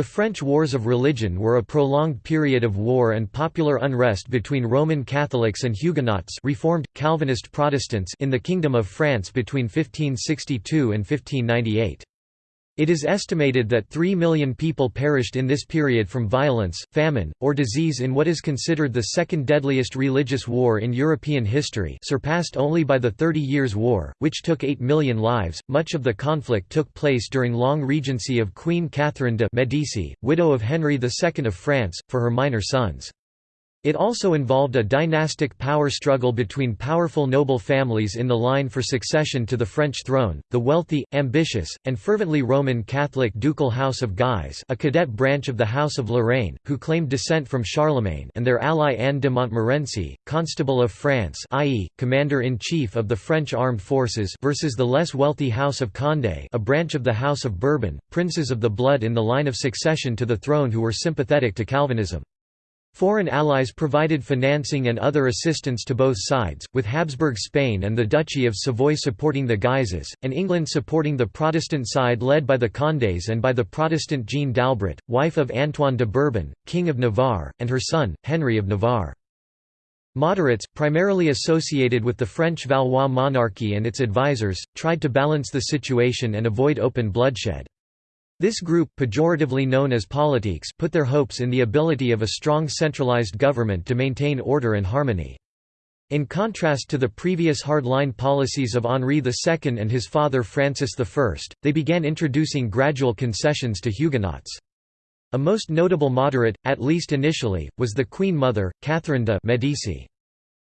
The French Wars of Religion were a prolonged period of war and popular unrest between Roman Catholics and Huguenots Reformed, Calvinist Protestants in the Kingdom of France between 1562 and 1598. It is estimated that 3 million people perished in this period from violence, famine, or disease in what is considered the second deadliest religious war in European history surpassed only by the Thirty Years' War, which took 8 million lives. Much of the conflict took place during long regency of Queen Catherine de' Medici, widow of Henry II of France, for her minor sons. It also involved a dynastic power struggle between powerful noble families in the line for succession to the French throne, the wealthy, ambitious, and fervently Roman Catholic ducal House of Guise a cadet branch of the House of Lorraine, who claimed descent from Charlemagne and their ally Anne de Montmorency, Constable of France i.e., Commander-in-Chief of the French Armed Forces versus the less wealthy House of Condé a branch of the House of Bourbon, princes of the blood in the line of succession to the throne who were sympathetic to Calvinism. Foreign allies provided financing and other assistance to both sides, with Habsburg Spain and the Duchy of Savoy supporting the Guises, and England supporting the Protestant side led by the Condés and by the Protestant Jeanne d'Albret, wife of Antoine de Bourbon, King of Navarre, and her son, Henry of Navarre. Moderates, primarily associated with the French Valois monarchy and its advisers, tried to balance the situation and avoid open bloodshed. This group pejoratively known as politiques put their hopes in the ability of a strong centralized government to maintain order and harmony. In contrast to the previous hardline policies of Henri II and his father Francis I, they began introducing gradual concessions to Huguenots. A most notable moderate, at least initially, was the Queen Mother, Catherine de' Medici.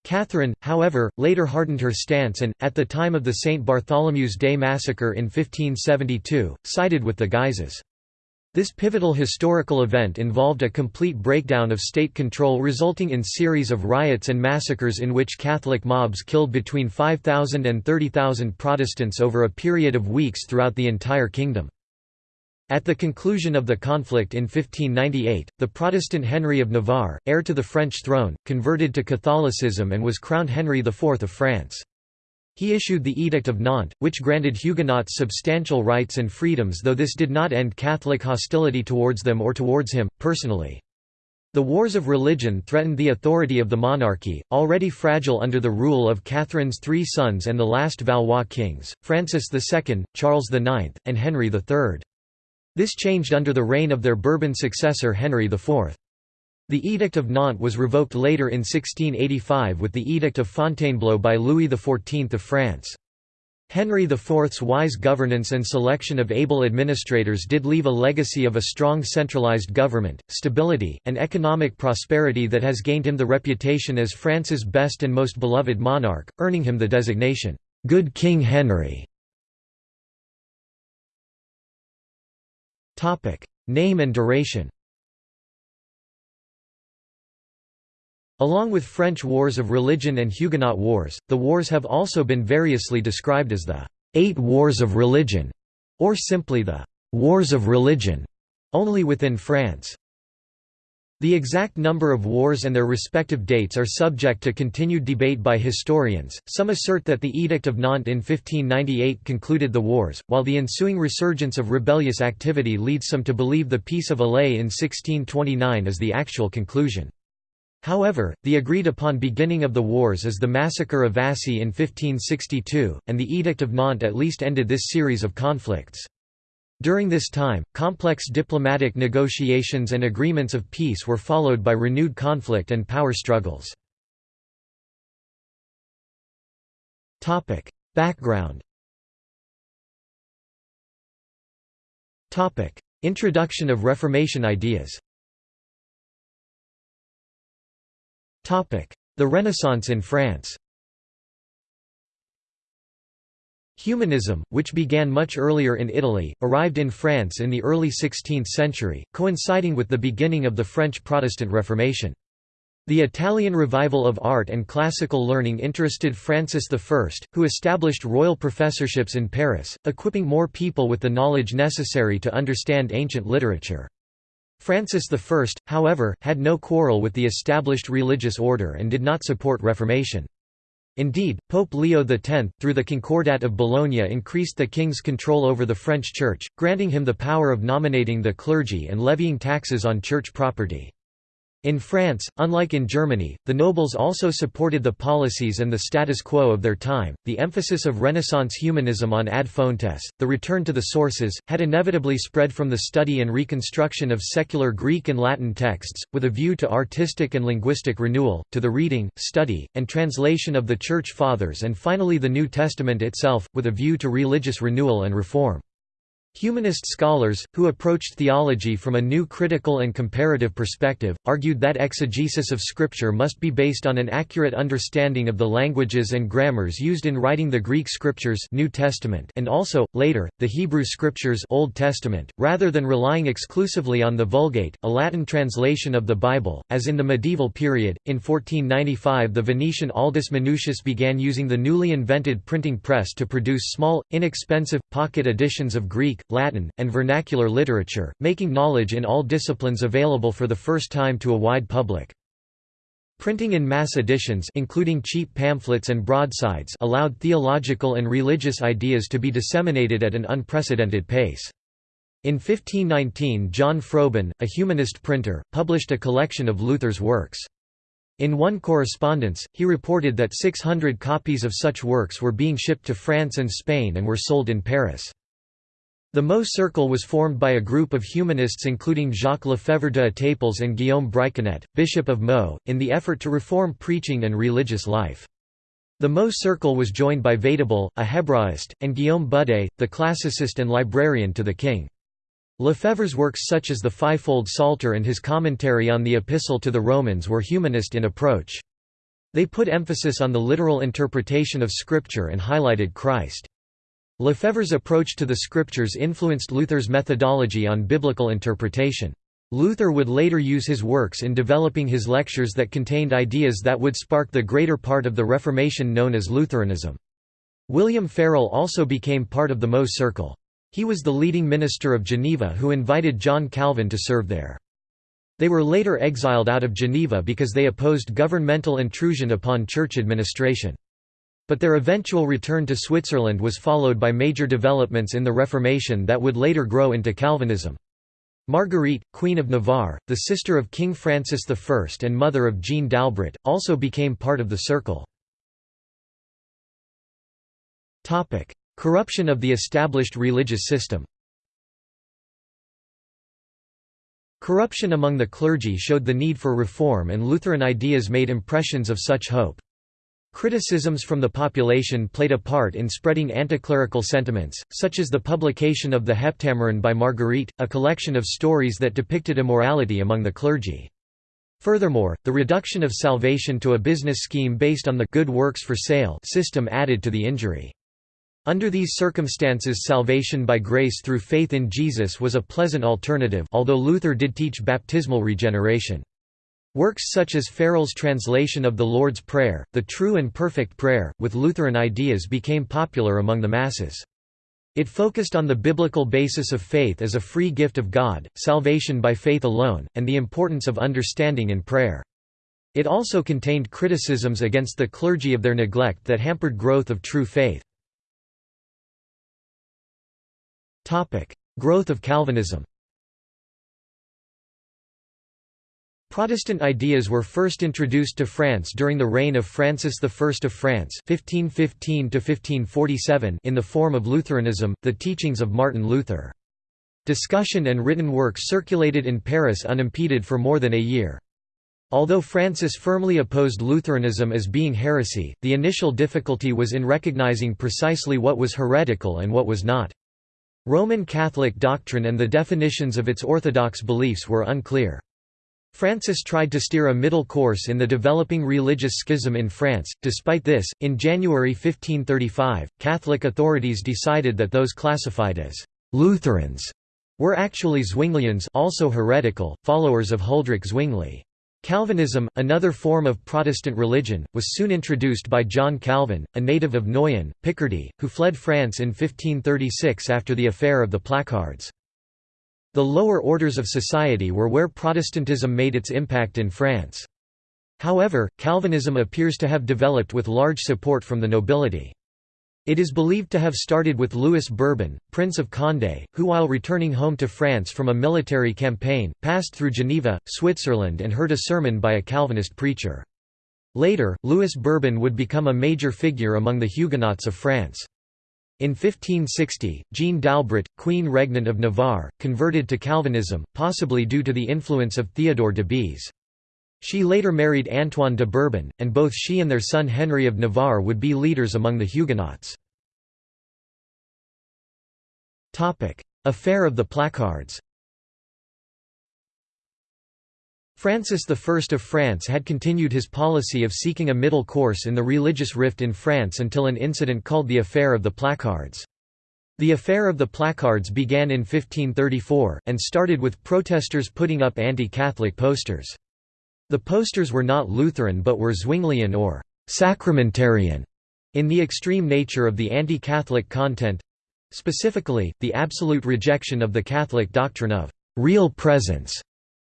Catherine, however, later hardened her stance and, at the time of the St. Bartholomew's Day massacre in 1572, sided with the Guises. This pivotal historical event involved a complete breakdown of state control resulting in series of riots and massacres in which Catholic mobs killed between 5,000 and 30,000 Protestants over a period of weeks throughout the entire kingdom. At the conclusion of the conflict in 1598, the Protestant Henry of Navarre, heir to the French throne, converted to Catholicism and was crowned Henry IV of France. He issued the Edict of Nantes, which granted Huguenots substantial rights and freedoms though this did not end Catholic hostility towards them or towards him, personally. The wars of religion threatened the authority of the monarchy, already fragile under the rule of Catherine's three sons and the last Valois kings, Francis II, Charles IX, and Henry III. This changed under the reign of their Bourbon successor Henry IV. The Edict of Nantes was revoked later in 1685 with the Edict of Fontainebleau by Louis XIV of France. Henry IV's wise governance and selection of able administrators did leave a legacy of a strong centralized government, stability, and economic prosperity that has gained him the reputation as France's best and most beloved monarch, earning him the designation, "'Good King Henry' Topic: Name and duration. Along with French wars of religion and Huguenot wars, the wars have also been variously described as the Eight Wars of Religion, or simply the Wars of Religion, only within France. The exact number of wars and their respective dates are subject to continued debate by historians. Some assert that the Edict of Nantes in 1598 concluded the wars, while the ensuing resurgence of rebellious activity leads some to believe the Peace of Alais in 1629 is the actual conclusion. However, the agreed-upon beginning of the wars is the Massacre of Vassy in 1562, and the Edict of Nantes at least ended this series of conflicts. During this time, complex diplomatic negotiations and agreements of peace were followed by renewed conflict and power struggles. Background Introduction of Reformation ideas The Renaissance in France Humanism, which began much earlier in Italy, arrived in France in the early 16th century, coinciding with the beginning of the French Protestant Reformation. The Italian revival of art and classical learning interested Francis I, who established royal professorships in Paris, equipping more people with the knowledge necessary to understand ancient literature. Francis I, however, had no quarrel with the established religious order and did not support Reformation. Indeed, Pope Leo X, through the Concordat of Bologna increased the king's control over the French church, granting him the power of nominating the clergy and levying taxes on church property. In France, unlike in Germany, the nobles also supported the policies and the status quo of their time. The emphasis of Renaissance humanism on ad fontes, the return to the sources, had inevitably spread from the study and reconstruction of secular Greek and Latin texts, with a view to artistic and linguistic renewal, to the reading, study, and translation of the Church Fathers and finally the New Testament itself, with a view to religious renewal and reform. Humanist scholars, who approached theology from a new critical and comparative perspective, argued that exegesis of Scripture must be based on an accurate understanding of the languages and grammars used in writing the Greek Scriptures New Testament and also, later, the Hebrew Scriptures Old Testament, rather than relying exclusively on the Vulgate, a Latin translation of the Bible, as in the medieval period. In 1495 the Venetian Aldus Manutius began using the newly invented printing press to produce small, inexpensive, pocket editions of Greek, Latin, and vernacular literature, making knowledge in all disciplines available for the first time to a wide public. Printing in mass editions including cheap pamphlets and broadsides allowed theological and religious ideas to be disseminated at an unprecedented pace. In 1519 John Froben, a humanist printer, published a collection of Luther's works. In one correspondence, he reported that 600 copies of such works were being shipped to France and Spain and were sold in Paris. The Meaux Circle was formed by a group of humanists including Jacques Lefebvre de Etaples and Guillaume Briçonnet, Bishop of Meaux, in the effort to reform preaching and religious life. The Meaux Circle was joined by Vatable, a Hebraist, and Guillaume Budé, the classicist and librarian to the king. Lefebvre's works such as the Fivefold Psalter and his commentary on the Epistle to the Romans were humanist in approach. They put emphasis on the literal interpretation of Scripture and highlighted Christ. Lefebvre's approach to the scriptures influenced Luther's methodology on biblical interpretation. Luther would later use his works in developing his lectures that contained ideas that would spark the greater part of the Reformation known as Lutheranism. William Farel also became part of the Meaux Circle. He was the leading minister of Geneva who invited John Calvin to serve there. They were later exiled out of Geneva because they opposed governmental intrusion upon church administration. But their eventual return to Switzerland was followed by major developments in the Reformation that would later grow into Calvinism. Marguerite, Queen of Navarre, the sister of King Francis I and mother of Jeanne d'Albret, also became part of the circle. Corruption of the established religious system Corruption among the clergy showed the need for reform and Lutheran ideas made impressions of such hope. Criticisms from the population played a part in spreading anticlerical sentiments, such as the publication of the Heptameron by Marguerite, a collection of stories that depicted immorality among the clergy. Furthermore, the reduction of salvation to a business scheme based on the good works for sale system added to the injury. Under these circumstances salvation by grace through faith in Jesus was a pleasant alternative although Luther did teach baptismal regeneration. Works such as Farel's translation of the Lord's Prayer, the True and Perfect Prayer, with Lutheran ideas became popular among the masses. It focused on the biblical basis of faith as a free gift of God, salvation by faith alone, and the importance of understanding in prayer. It also contained criticisms against the clergy of their neglect that hampered growth of true faith. Growth of Calvinism Protestant ideas were first introduced to France during the reign of Francis I of France (1515–1547) in the form of Lutheranism, the teachings of Martin Luther. Discussion and written work circulated in Paris unimpeded for more than a year. Although Francis firmly opposed Lutheranism as being heresy, the initial difficulty was in recognizing precisely what was heretical and what was not. Roman Catholic doctrine and the definitions of its orthodox beliefs were unclear. Francis tried to steer a middle course in the developing religious schism in France. Despite this, in January 1535, Catholic authorities decided that those classified as Lutherans were actually Zwinglians also heretical, followers of Huldrych Zwingli. Calvinism, another form of Protestant religion, was soon introduced by John Calvin, a native of Noyon, Picardy, who fled France in 1536 after the affair of the placards. The lower orders of society were where Protestantism made its impact in France. However, Calvinism appears to have developed with large support from the nobility. It is believed to have started with Louis Bourbon, Prince of Condé, who while returning home to France from a military campaign, passed through Geneva, Switzerland and heard a sermon by a Calvinist preacher. Later, Louis Bourbon would become a major figure among the Huguenots of France. In 1560, Jeanne d'Albret, Queen Regnant of Navarre, converted to Calvinism, possibly due to the influence of Theodore de Beze. She later married Antoine de Bourbon, and both she and their son Henry of Navarre would be leaders among the Huguenots. Affair of the Placards Francis I of France had continued his policy of seeking a middle course in the religious rift in France until an incident called the Affair of the Placards. The Affair of the Placards began in 1534, and started with protesters putting up anti-Catholic posters. The posters were not Lutheran but were Zwinglian or «sacramentarian» in the extreme nature of the anti-Catholic content—specifically, the absolute rejection of the Catholic doctrine of «real presence».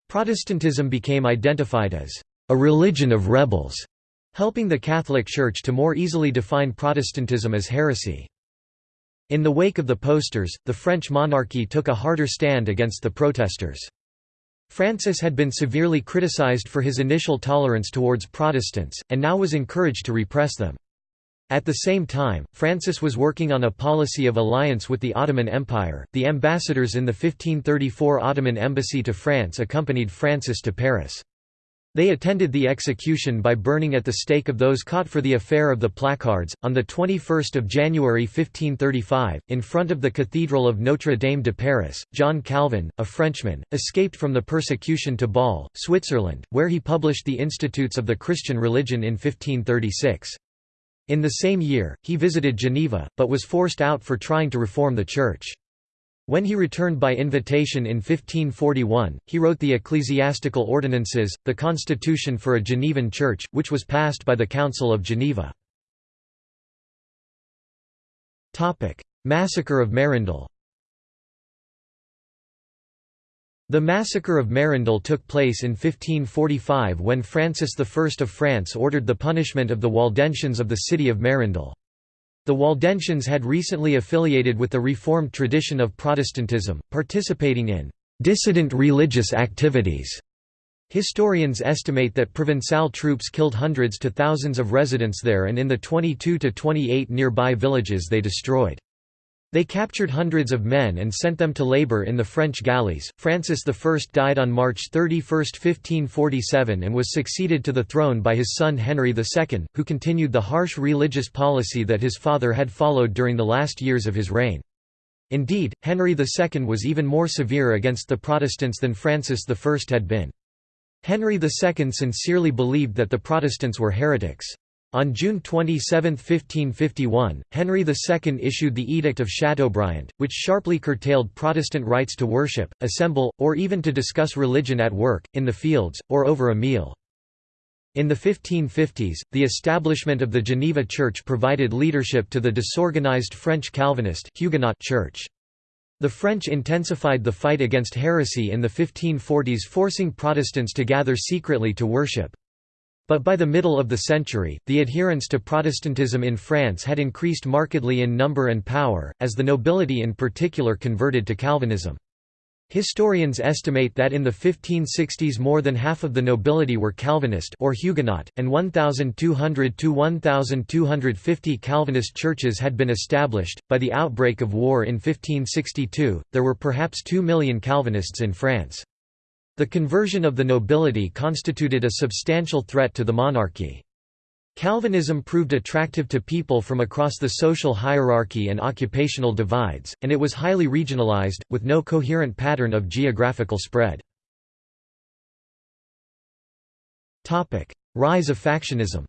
Protestantism became identified as «a religion of rebels», helping the Catholic Church to more easily define Protestantism as heresy. In the wake of the posters, the French monarchy took a harder stand against the protesters. Francis had been severely criticized for his initial tolerance towards Protestants, and now was encouraged to repress them. At the same time, Francis was working on a policy of alliance with the Ottoman Empire. The ambassadors in the 1534 Ottoman embassy to France accompanied Francis to Paris. They attended the execution by burning at the stake of those caught for the affair of the placards. On the 21st of January 1535, in front of the Cathedral of Notre Dame de Paris, John Calvin, a Frenchman, escaped from the persecution to Bâle, Switzerland, where he published the Institutes of the Christian Religion in 1536. In the same year, he visited Geneva, but was forced out for trying to reform the Church. When he returned by invitation in 1541, he wrote the Ecclesiastical Ordinances, the constitution for a Genevan church, which was passed by the Council of Geneva. Massacre of Mérindol The massacre of Mérindol took place in 1545 when Francis I of France ordered the punishment of the Waldensians of the city of Mérindol. The Waldensians had recently affiliated with the Reformed tradition of Protestantism, participating in dissident religious activities. Historians estimate that Provençal troops killed hundreds to thousands of residents there and in the 22 to 28 nearby villages they destroyed. They captured hundreds of men and sent them to labor in the French galleys. Francis I died on March 31, 1547 and was succeeded to the throne by his son Henry II, who continued the harsh religious policy that his father had followed during the last years of his reign. Indeed, Henry II was even more severe against the Protestants than Francis I had been. Henry II sincerely believed that the Protestants were heretics. On June 27, 1551, Henry II issued the Edict of Chateaubriand, which sharply curtailed Protestant rights to worship, assemble, or even to discuss religion at work, in the fields, or over a meal. In the 1550s, the establishment of the Geneva Church provided leadership to the disorganized French Calvinist Huguenot Church. The French intensified the fight against heresy in the 1540s forcing Protestants to gather secretly to worship. But by the middle of the century, the adherents to Protestantism in France had increased markedly in number and power, as the nobility in particular converted to Calvinism. Historians estimate that in the 1560s more than half of the nobility were Calvinist or Huguenot, and 1,200 to 1,250 Calvinist churches had been established. By the outbreak of war in 1562, there were perhaps 2 million Calvinists in France. The conversion of the nobility constituted a substantial threat to the monarchy. Calvinism proved attractive to people from across the social hierarchy and occupational divides, and it was highly regionalized, with no coherent pattern of geographical spread. Rise of factionism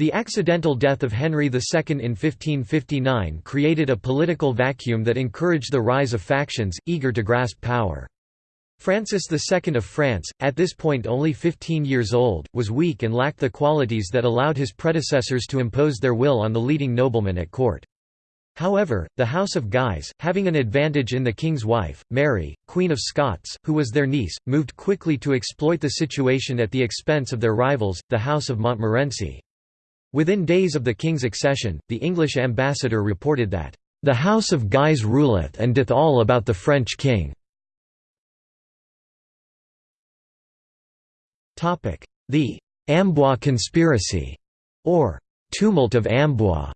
The accidental death of Henry II in 1559 created a political vacuum that encouraged the rise of factions, eager to grasp power. Francis II of France, at this point only 15 years old, was weak and lacked the qualities that allowed his predecessors to impose their will on the leading noblemen at court. However, the House of Guise, having an advantage in the king's wife, Mary, Queen of Scots, who was their niece, moved quickly to exploit the situation at the expense of their rivals, the House of Montmorency. Within days of the king's accession, the English ambassador reported that, "...the House of Guise ruleth and doth all about the French king." The «Amboise conspiracy» or «tumult of Amboise»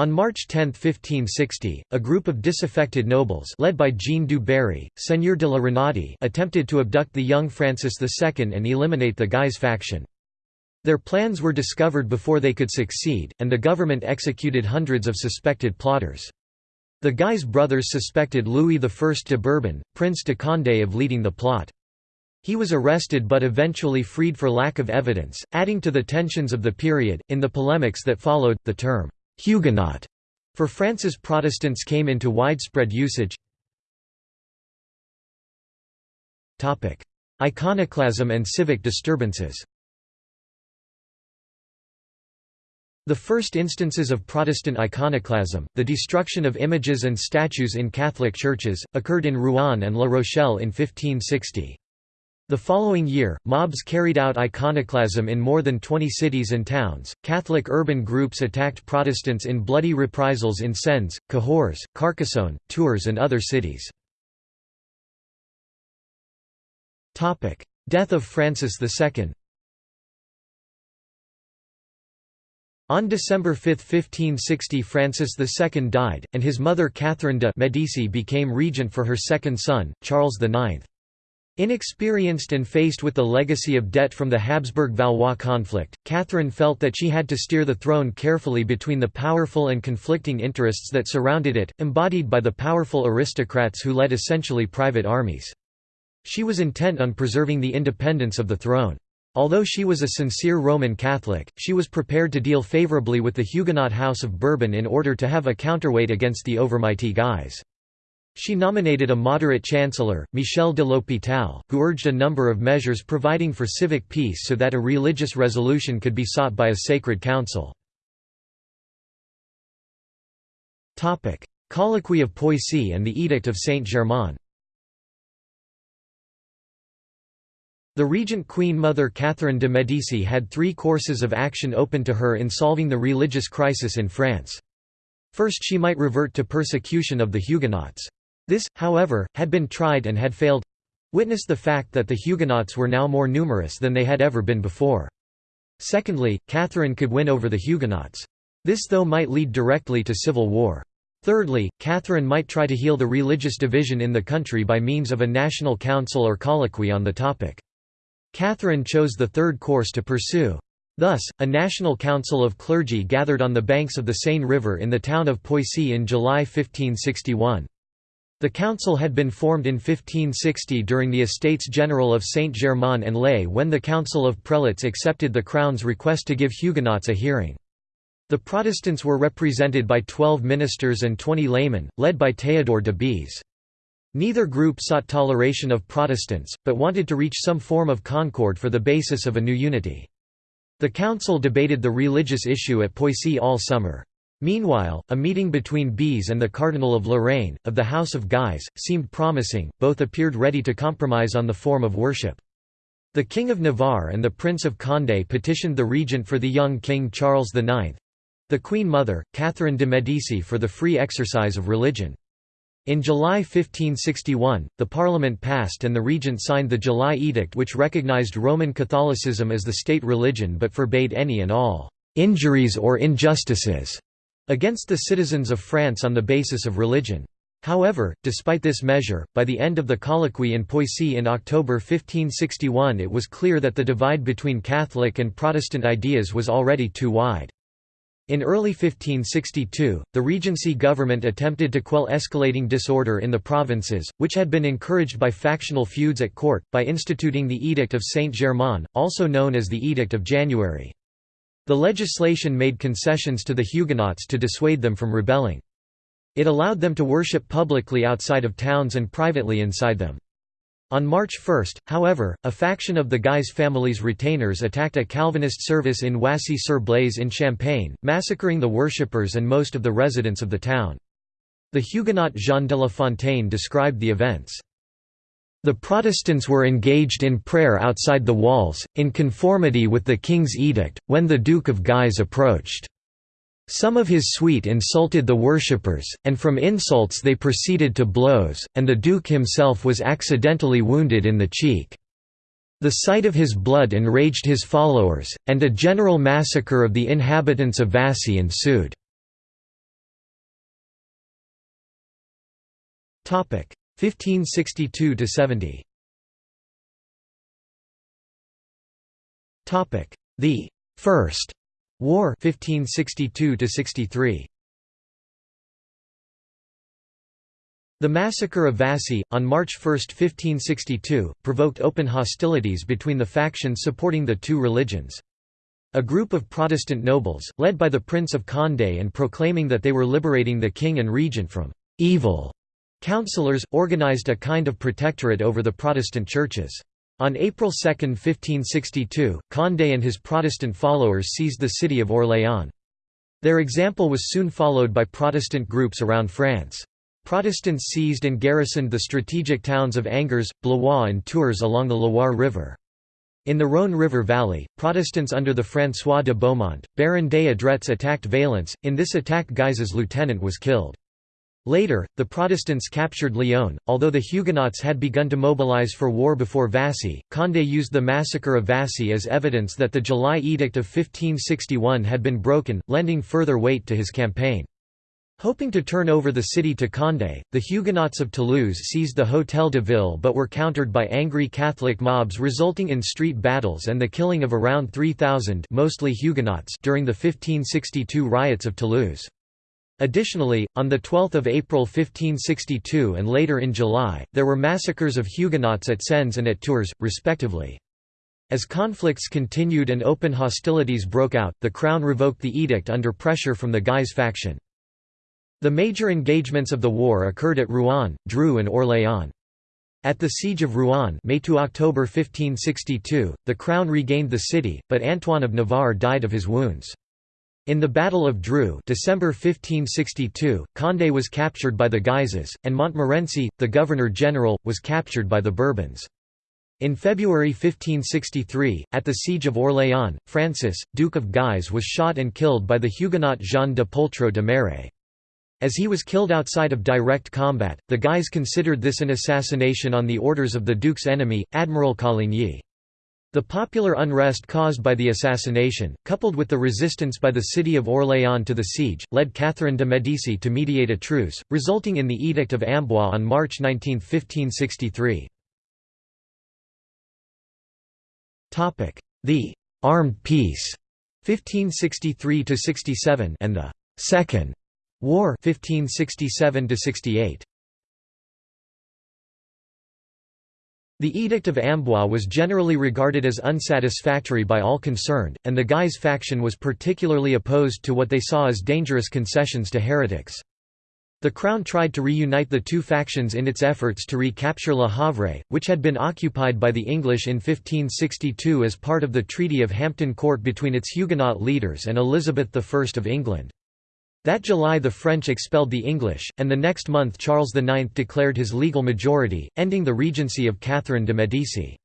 On March 10, 1560, a group of disaffected nobles led by Jean du Barry, Seigneur de la Renaudie attempted to abduct the young Francis II and eliminate the Guise faction. Their plans were discovered before they could succeed, and the government executed hundreds of suspected plotters. The Guise brothers suspected Louis I de Bourbon, Prince de Condé of leading the plot. He was arrested but eventually freed for lack of evidence, adding to the tensions of the period. In the polemics that followed, the term Huguenot for France's Protestants came into widespread usage. Topic: Iconoclasm and civic disturbances The first instances of Protestant iconoclasm, the destruction of images and statues in Catholic churches, occurred in Rouen and La Rochelle in 1560. The following year, mobs carried out iconoclasm in more than 20 cities and towns. Catholic urban groups attacked Protestants in bloody reprisals in Sens, Cahors, Carcassonne, Tours, and other cities. Topic: Death of Francis II. On December 5, 1560 Francis II died, and his mother Catherine de' Medici became regent for her second son, Charles IX. Inexperienced and faced with the legacy of debt from the Habsburg-Valois conflict, Catherine felt that she had to steer the throne carefully between the powerful and conflicting interests that surrounded it, embodied by the powerful aristocrats who led essentially private armies. She was intent on preserving the independence of the throne. Although she was a sincere Roman Catholic, she was prepared to deal favourably with the Huguenot House of Bourbon in order to have a counterweight against the overmighty Guise. She nominated a moderate chancellor, Michel de l'Hôpital, who urged a number of measures providing for civic peace so that a religious resolution could be sought by a sacred council. Colloquy of Poissy and the Edict of Saint-Germain The regent Queen Mother Catherine de' Medici had three courses of action open to her in solving the religious crisis in France. First she might revert to persecution of the Huguenots. This, however, had been tried and had failed witness the fact that the Huguenots were now more numerous than they had ever been before. Secondly, Catherine could win over the Huguenots. This though might lead directly to civil war. Thirdly, Catherine might try to heal the religious division in the country by means of a national council or colloquy on the topic. Catherine chose the third course to pursue. Thus, a national council of clergy gathered on the banks of the Seine River in the town of Poissy in July 1561. The council had been formed in 1560 during the Estates General of Saint-Germain-en-Laye when the Council of Prelates accepted the Crown's request to give Huguenots a hearing. The Protestants were represented by twelve ministers and twenty laymen, led by Théodore de Bèze. Neither group sought toleration of Protestants, but wanted to reach some form of concord for the basis of a new unity. The council debated the religious issue at Poissy all summer. Meanwhile, a meeting between Bèze and the Cardinal of Lorraine, of the House of Guise, seemed promising, both appeared ready to compromise on the form of worship. The King of Navarre and the Prince of Condé petitioned the regent for the young King Charles IX—the Queen Mother, Catherine de' Medici for the free exercise of religion. In July 1561, the Parliament passed and the regent signed the July Edict which recognized Roman Catholicism as the state religion but forbade any and all «injuries or injustices» against the citizens of France on the basis of religion. However, despite this measure, by the end of the colloquy in Poissy in October 1561 it was clear that the divide between Catholic and Protestant ideas was already too wide. In early 1562, the Regency government attempted to quell escalating disorder in the provinces, which had been encouraged by factional feuds at court, by instituting the Edict of Saint-Germain, also known as the Edict of January. The legislation made concessions to the Huguenots to dissuade them from rebelling. It allowed them to worship publicly outside of towns and privately inside them. On March 1, however, a faction of the Guise family's retainers attacked a Calvinist service in Wassy-sur-Blaise in Champagne, massacring the worshippers and most of the residents of the town. The Huguenot Jean de La Fontaine described the events. The Protestants were engaged in prayer outside the walls, in conformity with the king's edict, when the Duke of Guise approached. Some of his suite insulted the worshippers, and from insults they proceeded to blows, and the duke himself was accidentally wounded in the cheek. The sight of his blood enraged his followers, and a general massacre of the inhabitants of Vassy ensued. 1562 to 70. The First War 1562 63. The massacre of Vassy, on March 1, 1562, provoked open hostilities between the factions supporting the two religions. A group of Protestant nobles, led by the Prince of Condé and proclaiming that they were liberating the king and regent from «evil», councillors, organized a kind of protectorate over the Protestant churches. On April 2, 1562, Condé and his Protestant followers seized the city of Orléans. Their example was soon followed by Protestant groups around France. Protestants seized and garrisoned the strategic towns of Angers, Blois and Tours along the Loire River. In the Rhône River Valley, Protestants under the François de Beaumont, Baron des Adrets attacked Valence, in this attack Guise's lieutenant was killed. Later, the Protestants captured Lyon. Although the Huguenots had begun to mobilize for war before Vassy, Condé used the massacre of Vassy as evidence that the July Edict of 1561 had been broken, lending further weight to his campaign. Hoping to turn over the city to Condé, the Huguenots of Toulouse seized the Hôtel de Ville but were countered by angry Catholic mobs resulting in street battles and the killing of around 3,000 mostly Huguenots during the 1562 riots of Toulouse. Additionally, on 12 April 1562 and later in July, there were massacres of Huguenots at Sens and at Tours, respectively. As conflicts continued and open hostilities broke out, the crown revoked the edict under pressure from the Guise faction. The major engagements of the war occurred at Rouen, Dreux and Orléans. At the Siege of Rouen May to October 1562, the crown regained the city, but Antoine of Navarre died of his wounds. In the Battle of Dreux December 1562, Condé was captured by the Guises, and Montmorency, the Governor-General, was captured by the Bourbons. In February 1563, at the Siege of Orléans, Francis, Duke of Guise was shot and killed by the Huguenot Jean de Poltro de Méré. As he was killed outside of direct combat, the Guise considered this an assassination on the orders of the Duke's enemy, Admiral Coligny. The popular unrest caused by the assassination, coupled with the resistance by the city of Orléans to the siege, led Catherine de Medici to mediate a truce, resulting in the Edict of Amboise on March 19, 1563. The «armed peace» 1563–67 and the «Second» War 1567 The Edict of Amboise was generally regarded as unsatisfactory by all concerned, and the Guise faction was particularly opposed to what they saw as dangerous concessions to heretics. The Crown tried to reunite the two factions in its efforts to recapture Le Havre, which had been occupied by the English in 1562 as part of the Treaty of Hampton Court between its Huguenot leaders and Elizabeth I of England. That July the French expelled the English, and the next month Charles IX declared his legal majority, ending the regency of Catherine de' Medici.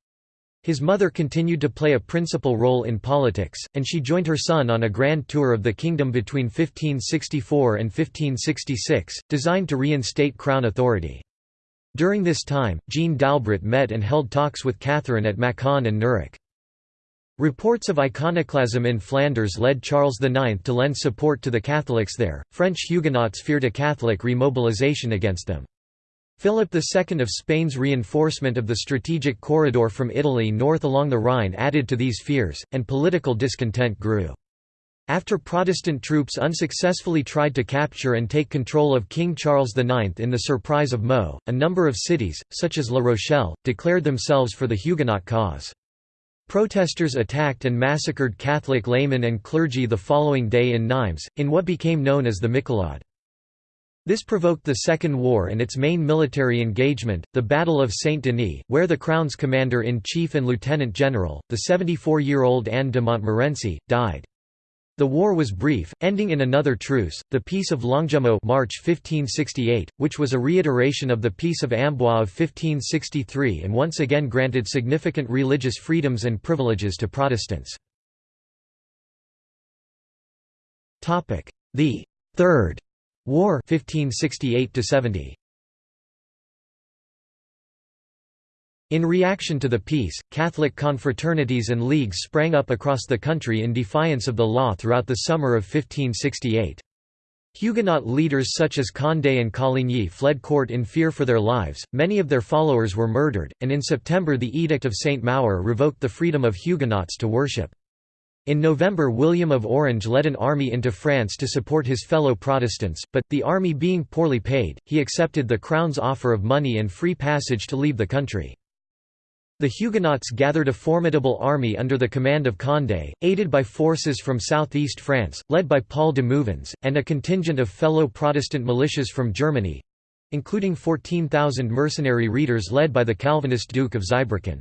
His mother continued to play a principal role in politics, and she joined her son on a grand tour of the kingdom between 1564 and 1566, designed to reinstate crown authority. During this time, Jeanne d'Albret met and held talks with Catherine at Mâcon and Nuremberg. Reports of iconoclasm in Flanders led Charles IX to lend support to the Catholics there. French Huguenots feared a Catholic remobilization against them. Philip II of Spain's reinforcement of the strategic corridor from Italy north along the Rhine added to these fears, and political discontent grew. After Protestant troops unsuccessfully tried to capture and take control of King Charles IX in the Surprise of Meaux, a number of cities, such as La Rochelle, declared themselves for the Huguenot cause. Protesters attacked and massacred Catholic laymen and clergy the following day in Nimes, in what became known as the Michelade. This provoked the Second War and its main military engagement, the Battle of Saint-Denis, where the Crown's commander-in-chief and lieutenant general, the 74-year-old Anne de Montmorency, died. The war was brief, ending in another truce, the Peace of Longjumeau March 1568, which was a reiteration of the Peace of Amboise of 1563 and once again granted significant religious freedoms and privileges to Protestants. The Third War 1568 70. In reaction to the peace, Catholic confraternities and leagues sprang up across the country in defiance of the law throughout the summer of 1568. Huguenot leaders such as Condé and Coligny fled court in fear for their lives, many of their followers were murdered, and in September the Edict of St. Maur revoked the freedom of Huguenots to worship. In November William of Orange led an army into France to support his fellow Protestants, but, the army being poorly paid, he accepted the Crown's offer of money and free passage to leave the country. The Huguenots gathered a formidable army under the command of Condé, aided by forces from southeast France, led by Paul de Mouvans, and a contingent of fellow Protestant militias from Germany—including 14,000 mercenary reiters led by the Calvinist Duke of Zweibrücken.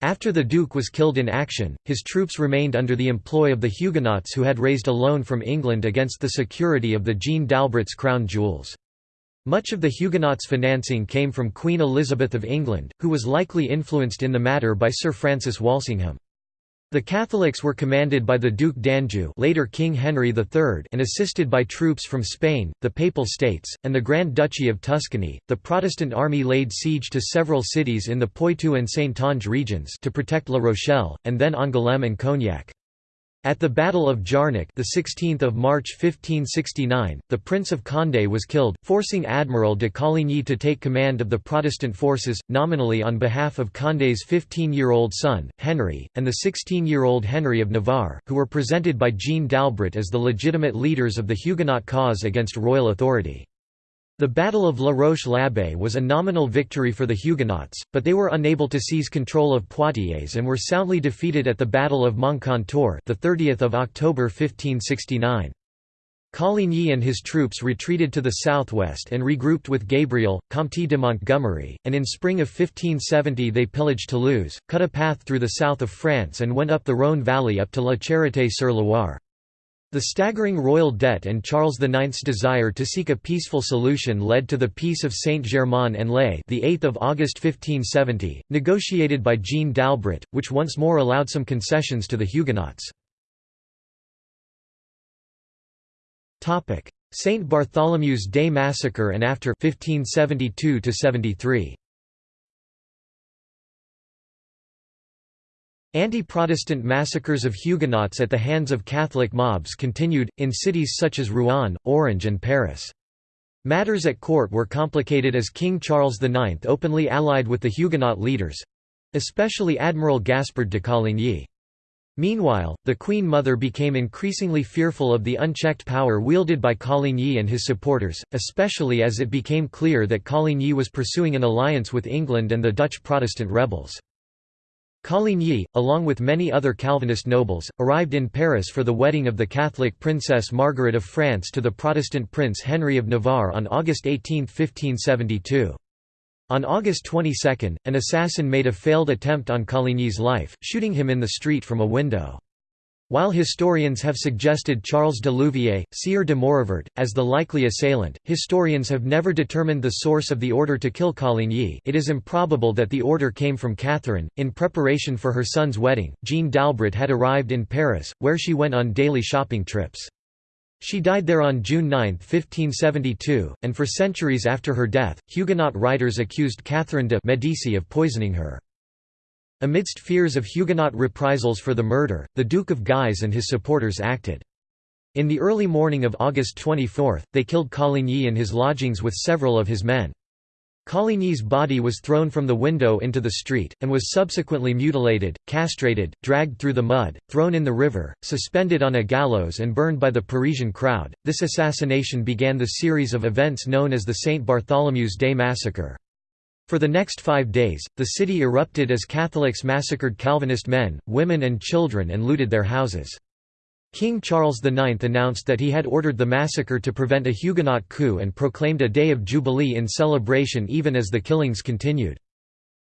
After the Duke was killed in action, his troops remained under the employ of the Huguenots who had raised a loan from England against the security of the Jeanne d'Albret's crown jewels. Much of the Huguenots' financing came from Queen Elizabeth of England, who was likely influenced in the matter by Sir Francis Walsingham. The Catholics were commanded by the Duc d'Anjou later King Henry III and assisted by troops from Spain, the Papal States, and the Grand Duchy of Tuscany. The Protestant army laid siege to several cities in the Poitou and Saintonge regions to protect La Rochelle, and then Angoulême and Cognac. At the Battle of Jarnac, the 16th of March 1569, the Prince of Condé was killed, forcing Admiral de Coligny to take command of the Protestant forces, nominally on behalf of Condé's 15-year-old son, Henry, and the 16-year-old Henry of Navarre, who were presented by Jeanne d'Albret as the legitimate leaders of the Huguenot cause against royal authority. The Battle of La Roche-l'Abeille was a nominal victory for the Huguenots, but they were unable to seize control of Poitiers and were soundly defeated at the Battle of Moncontour, the 30th of October 1569. Coligny and his troops retreated to the southwest and regrouped with Gabriel, Comte de Montgomery, and in spring of 1570 they pillaged Toulouse, cut a path through the south of France and went up the Rhône valley up to La Charité-sur-Loire. The staggering royal debt and Charles IX's desire to seek a peaceful solution led to the Peace of Saint-Germain-en-Laye the 8th of August 1570, negotiated by Jeanne d'Albret, which once more allowed some concessions to the Huguenots. Saint Bartholomew's Day massacre and after 1572 73. Anti-Protestant massacres of Huguenots at the hands of Catholic mobs continued, in cities such as Rouen, Orange and Paris. Matters at court were complicated as King Charles IX openly allied with the Huguenot leaders—especially Admiral Gaspard de Coligny. Meanwhile, the Queen Mother became increasingly fearful of the unchecked power wielded by Coligny and his supporters, especially as it became clear that Coligny was pursuing an alliance with England and the Dutch Protestant rebels. Coligny, along with many other Calvinist nobles, arrived in Paris for the wedding of the Catholic Princess Margaret of France to the Protestant Prince Henry of Navarre on August 18, 1572. On August 22, an assassin made a failed attempt on Coligny's life, shooting him in the street from a window. While historians have suggested Charles de Louviers, Sieur de Maurevert, as the likely assailant, historians have never determined the source of the order to kill Coligny it is improbable that the order came from Catherine. In preparation for her son's wedding, Jeanne d'Albret had arrived in Paris, where she went on daily shopping trips. She died there on June 9, 1572, and for centuries after her death, Huguenot writers accused Catherine de' Medici of poisoning her. Amidst fears of Huguenot reprisals for the murder, the Duke of Guise and his supporters acted. In the early morning of August 24, they killed Coligny in his lodgings with several of his men. Coligny's body was thrown from the window into the street, and was subsequently mutilated, castrated, dragged through the mud, thrown in the river, suspended on a gallows, and burned by the Parisian crowd. This assassination began the series of events known as the St. Bartholomew's Day Massacre. For the next five days, the city erupted as Catholics massacred Calvinist men, women and children and looted their houses. King Charles IX announced that he had ordered the massacre to prevent a Huguenot coup and proclaimed a day of jubilee in celebration even as the killings continued.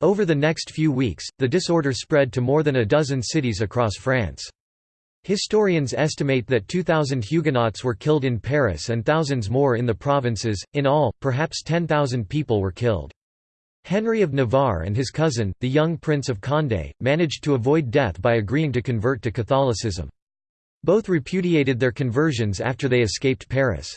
Over the next few weeks, the disorder spread to more than a dozen cities across France. Historians estimate that 2,000 Huguenots were killed in Paris and thousands more in the provinces, in all, perhaps 10,000 people were killed. Henry of Navarre and his cousin, the young Prince of Condé, managed to avoid death by agreeing to convert to Catholicism. Both repudiated their conversions after they escaped Paris.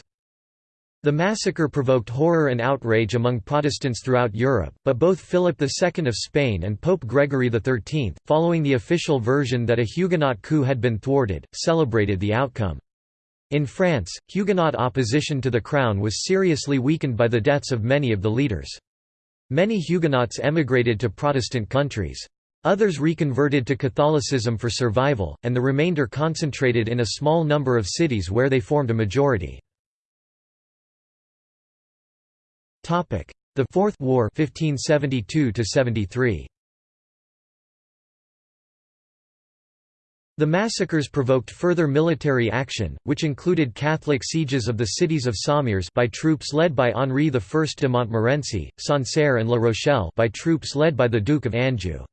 The massacre provoked horror and outrage among Protestants throughout Europe, but both Philip II of Spain and Pope Gregory XIII, following the official version that a Huguenot coup had been thwarted, celebrated the outcome. In France, Huguenot opposition to the crown was seriously weakened by the deaths of many of the leaders. Many Huguenots emigrated to Protestant countries. Others reconverted to Catholicism for survival, and the remainder concentrated in a small number of cities where they formed a majority. The Fourth War 1572 -73. The massacres provoked further military action, which included Catholic sieges of the cities of Sommières by troops led by Henri I de Montmorency, Sancerre and La Rochelle by troops led by the Duke of Anjou.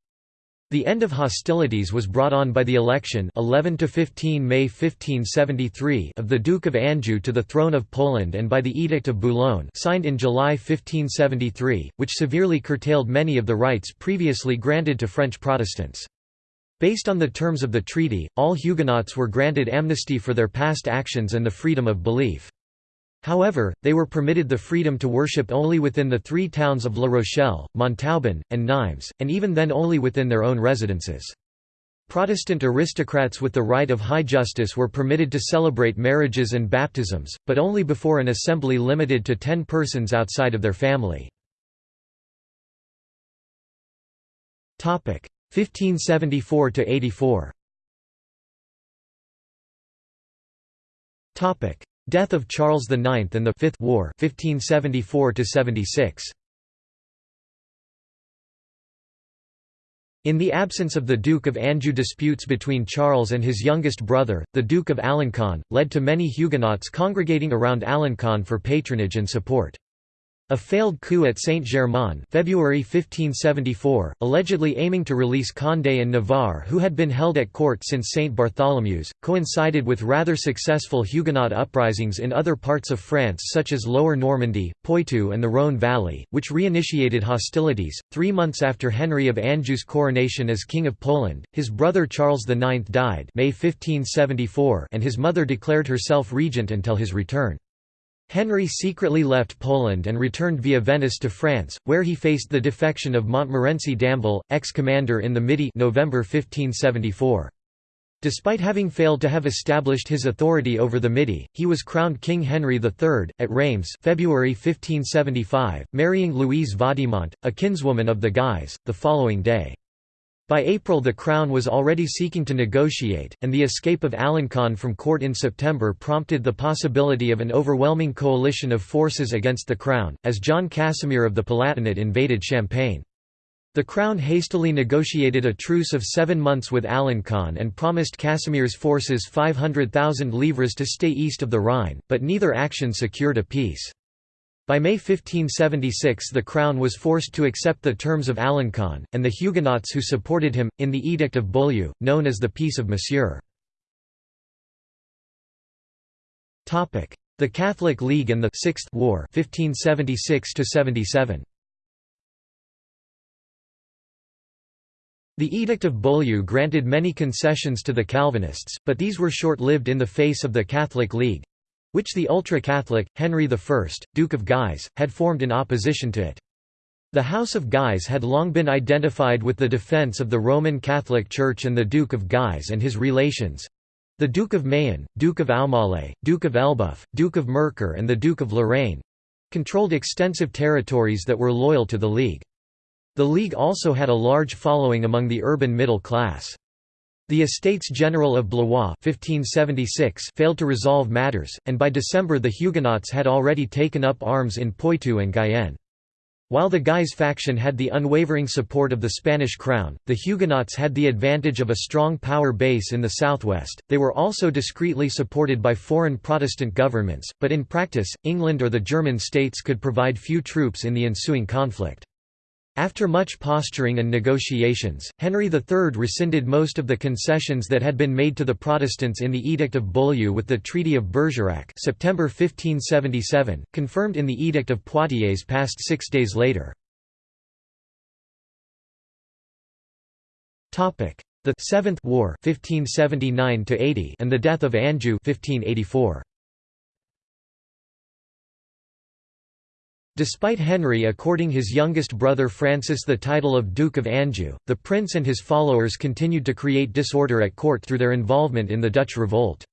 The end of hostilities was brought on by the election 11 to 15 May 1573 of the Duke of Anjou to the throne of Poland and by the Edict of Boulogne signed in July 1573, which severely curtailed many of the rights previously granted to French Protestants. Based on the terms of the treaty, all Huguenots were granted amnesty for their past actions and the freedom of belief. However, they were permitted the freedom to worship only within the three towns of La Rochelle, Montauban, and Nimes, and even then only within their own residences. Protestant aristocrats with the right of high justice were permitted to celebrate marriages and baptisms, but only before an assembly limited to ten persons outside of their family. 1574 to 84. Topic: Death of Charles IX and the Fifth War 1574 to 76. In the absence of the Duke of Anjou disputes between Charles and his youngest brother, the Duke of Alencon, led to many Huguenots congregating around Alencon for patronage and support. A failed coup at Saint-Germain February 1574, allegedly aiming to release Condé and Navarre who had been held at court since Saint Bartholomew's, coincided with rather successful Huguenot uprisings in other parts of France such as Lower Normandy, Poitou and the Rhône Valley, which reinitiated hostilities. Three months after Henry of Anjou's coronation as King of Poland, his brother Charles IX died May 1574 and his mother declared herself regent until his return. Henry secretly left Poland and returned via Venice to France, where he faced the defection of Montmorency Damville, ex-commander in the Midi November 1574. Despite having failed to have established his authority over the Midi, he was crowned King Henry III, at Reims February 1575, marrying Louise Vaudemont, a kinswoman of the Guise, the following day. By April the Crown was already seeking to negotiate, and the escape of Alencon from court in September prompted the possibility of an overwhelming coalition of forces against the Crown, as John Casimir of the Palatinate invaded Champagne. The Crown hastily negotiated a truce of seven months with Alencon and promised Casimir's forces 500,000 livres to stay east of the Rhine, but neither action secured a peace. By May 1576 the crown was forced to accept the terms of Alencon, and the Huguenots who supported him, in the Edict of Beaulieu, known as the Peace of Monsieur. The Catholic League and the Sixth War 1576 -77. The Edict of Beaulieu granted many concessions to the Calvinists, but these were short-lived in the face of the Catholic League, which the ultra-Catholic, Henry I, Duke of Guise, had formed in opposition to it. The House of Guise had long been identified with the defence of the Roman Catholic Church and the Duke of Guise and his relations—the Duke of Mayenne, Duke of Aumale, Duke of Elbeuf, Duke of Mercœur and the Duke of Lorraine—controlled extensive territories that were loyal to the League. The League also had a large following among the urban middle class. The Estates General of Blois 1576 failed to resolve matters, and by December the Huguenots had already taken up arms in Poitou and Guyenne. While the Guise faction had the unwavering support of the Spanish crown, the Huguenots had the advantage of a strong power base in the southwest. They were also discreetly supported by foreign Protestant governments, but in practice, England or the German states could provide few troops in the ensuing conflict. After much posturing and negotiations, Henry III rescinded most of the concessions that had been made to the Protestants in the Edict of Beaulieu with the Treaty of Bergerac September 1577, confirmed in the Edict of Poitiers passed six days later. The Seventh War 1579 and the death of Anjou 1584. Despite Henry according his youngest brother Francis the title of Duke of Anjou, the prince and his followers continued to create disorder at court through their involvement in the Dutch revolt.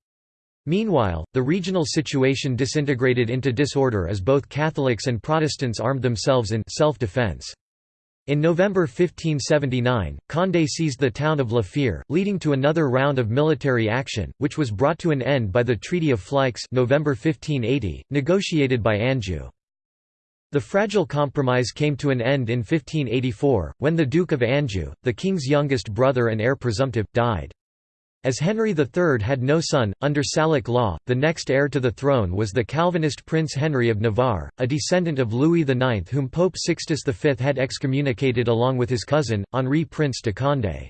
Meanwhile, the regional situation disintegrated into disorder as both Catholics and Protestants armed themselves in self-defense. In November 1579, Condé seized the town of La Fere, leading to another round of military action, which was brought to an end by the Treaty of Fleix November 1580, negotiated by Anjou. The fragile compromise came to an end in 1584, when the Duke of Anjou, the king's youngest brother and heir presumptive, died. As Henry III had no son, under Salic law, the next heir to the throne was the Calvinist Prince Henry of Navarre, a descendant of Louis IX whom Pope Sixtus V had excommunicated along with his cousin, Henri Prince de Condé.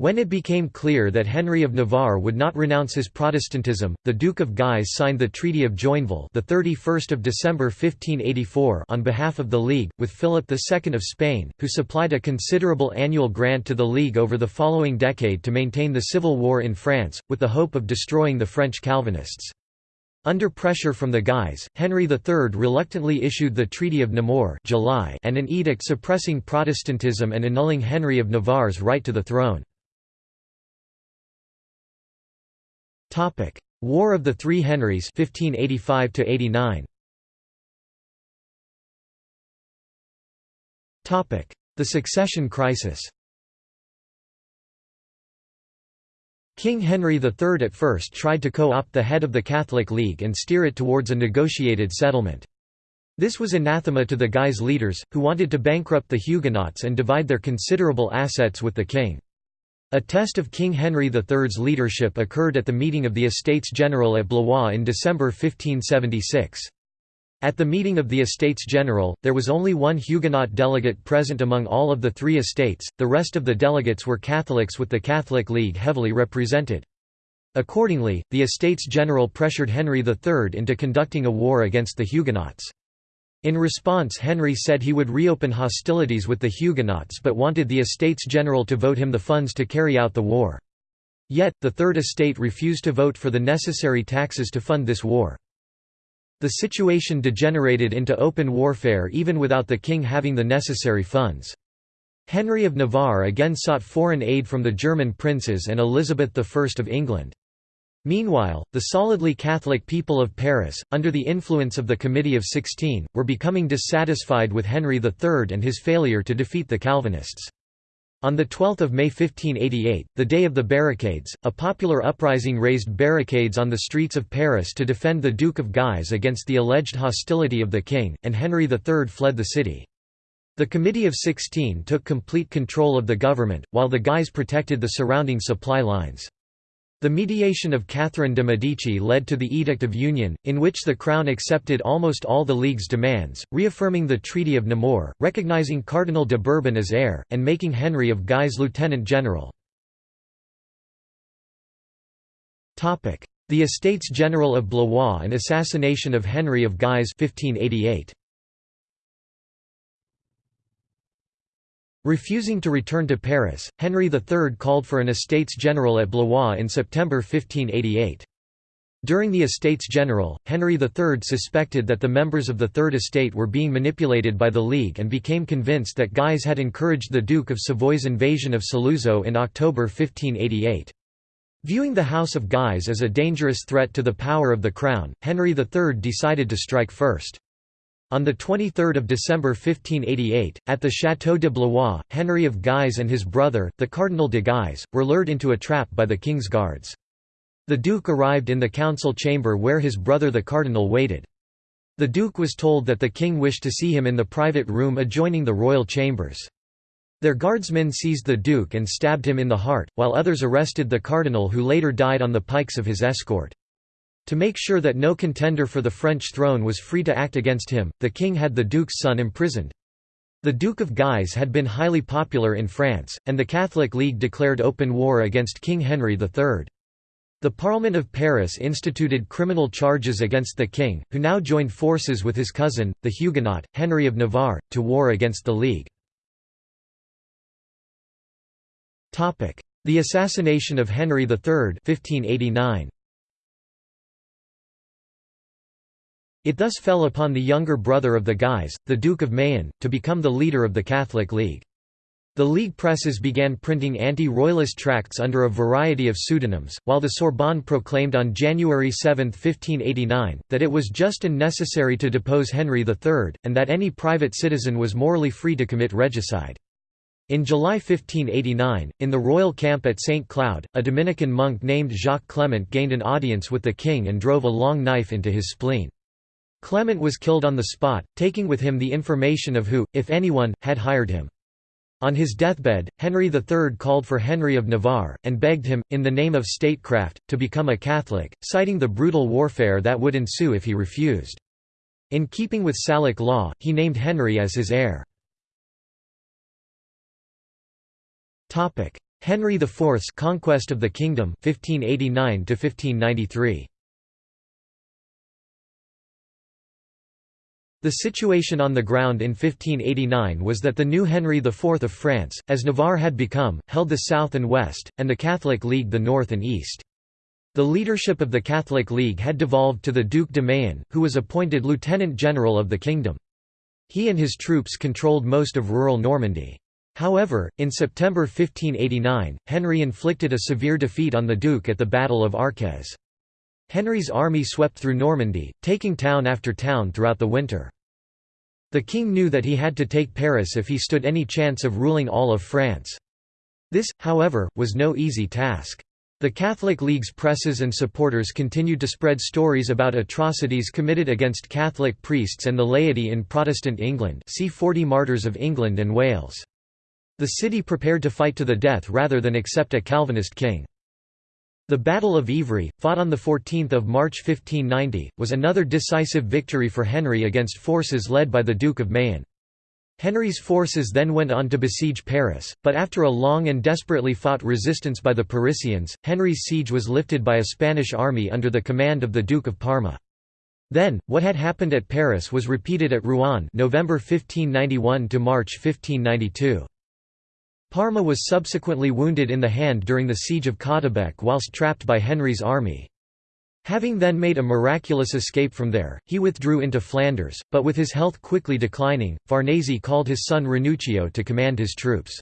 When it became clear that Henry of Navarre would not renounce his Protestantism, the Duke of Guise signed the Treaty of Joinville, the 31st of December 1584, on behalf of the League, with Philip II of Spain, who supplied a considerable annual grant to the League over the following decade to maintain the civil war in France, with the hope of destroying the French Calvinists. Under pressure from the Guise, Henry III reluctantly issued the Treaty of Nemours July and an edict suppressing Protestantism and annulling Henry of Navarre's right to the throne. Topic: War of the Three Henrys 1585 89. Topic: The Succession Crisis. King Henry III at first tried to co-opt the head of the Catholic League and steer it towards a negotiated settlement. This was anathema to the Guise leaders, who wanted to bankrupt the Huguenots and divide their considerable assets with the king. A test of King Henry III's leadership occurred at the meeting of the Estates General at Blois in December 1576. At the meeting of the Estates General, there was only one Huguenot delegate present among all of the three estates, the rest of the delegates were Catholics with the Catholic League heavily represented. Accordingly, the Estates General pressured Henry III into conducting a war against the Huguenots. In response Henry said he would reopen hostilities with the Huguenots but wanted the Estates General to vote him the funds to carry out the war. Yet, the Third Estate refused to vote for the necessary taxes to fund this war. The situation degenerated into open warfare even without the king having the necessary funds. Henry of Navarre again sought foreign aid from the German princes and Elizabeth I of England. Meanwhile, the solidly Catholic people of Paris, under the influence of the Committee of Sixteen, were becoming dissatisfied with Henry III and his failure to defeat the Calvinists. On 12 May 1588, the day of the barricades, a popular uprising raised barricades on the streets of Paris to defend the Duke of Guise against the alleged hostility of the king, and Henry III fled the city. The Committee of Sixteen took complete control of the government, while the Guise protected the surrounding supply lines. The mediation of Catherine de' Medici led to the Edict of Union, in which the Crown accepted almost all the League's demands, reaffirming the Treaty of Nemours, recognizing Cardinal de Bourbon as heir, and making Henry of Guise lieutenant general. The Estates General of Blois and assassination of Henry of Guise 1588. Refusing to return to Paris, Henry III called for an Estates General at Blois in September 1588. During the Estates General, Henry III suspected that the members of the Third Estate were being manipulated by the League and became convinced that Guise had encouraged the Duke of Savoy's invasion of Saluzzo in October 1588. Viewing the House of Guise as a dangerous threat to the power of the Crown, Henry III decided to strike first. On 23 December 1588, at the Château de Blois, Henry of Guise and his brother, the Cardinal de Guise, were lured into a trap by the king's guards. The duke arrived in the council chamber where his brother the cardinal waited. The duke was told that the king wished to see him in the private room adjoining the royal chambers. Their guardsmen seized the duke and stabbed him in the heart, while others arrested the cardinal who later died on the pikes of his escort. To make sure that no contender for the French throne was free to act against him, the king had the duke's son imprisoned. The Duke of Guise had been highly popular in France, and the Catholic League declared open war against King Henry III. The Parliament of Paris instituted criminal charges against the king, who now joined forces with his cousin, the Huguenot, Henry of Navarre, to war against the League. The assassination of Henry III 1589. It thus fell upon the younger brother of the Guise, the Duke of Mayenne, to become the leader of the Catholic League. The League presses began printing anti-royalist tracts under a variety of pseudonyms, while the Sorbonne proclaimed on January 7, 1589, that it was just and necessary to depose Henry III, and that any private citizen was morally free to commit regicide. In July 1589, in the royal camp at St. Cloud, a Dominican monk named Jacques Clement gained an audience with the king and drove a long knife into his spleen. Clement was killed on the spot, taking with him the information of who, if anyone, had hired him. On his deathbed, Henry III called for Henry of Navarre, and begged him, in the name of statecraft, to become a Catholic, citing the brutal warfare that would ensue if he refused. In keeping with Salic law, he named Henry as his heir. Henry IV's conquest of the kingdom 1589 1593. The situation on the ground in 1589 was that the new Henry IV of France, as Navarre had become, held the south and west, and the Catholic League the north and east. The leadership of the Catholic League had devolved to the Duc de Mayenne, who was appointed lieutenant general of the kingdom. He and his troops controlled most of rural Normandy. However, in September 1589, Henry inflicted a severe defeat on the Duke at the Battle of Arques. Henry's army swept through Normandy, taking town after town throughout the winter. The king knew that he had to take Paris if he stood any chance of ruling all of France. This, however, was no easy task. The Catholic League's presses and supporters continued to spread stories about atrocities committed against Catholic priests and the laity in Protestant England see 40 Martyrs of England and Wales. The city prepared to fight to the death rather than accept a Calvinist king. The Battle of Ivry, fought on 14 March 1590, was another decisive victory for Henry against forces led by the Duke of Mayenne. Henry's forces then went on to besiege Paris, but after a long and desperately fought resistance by the Parisians, Henry's siege was lifted by a Spanish army under the command of the Duke of Parma. Then, what had happened at Paris was repeated at Rouen November 1591 to March 1592. Parma was subsequently wounded in the hand during the siege of Caudebec whilst trapped by Henry's army. Having then made a miraculous escape from there, he withdrew into Flanders, but with his health quickly declining, Farnese called his son Ranuccio to command his troops.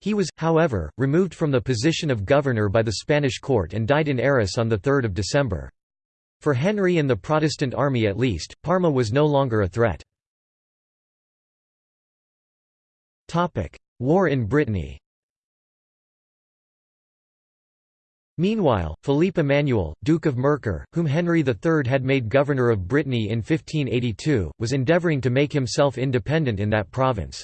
He was, however, removed from the position of governor by the Spanish court and died in Arras on 3 December. For Henry and the Protestant army at least, Parma was no longer a threat. War in Brittany Meanwhile, Philippe Emmanuel, Duke of Mercœur, whom Henry III had made governor of Brittany in 1582, was endeavouring to make himself independent in that province.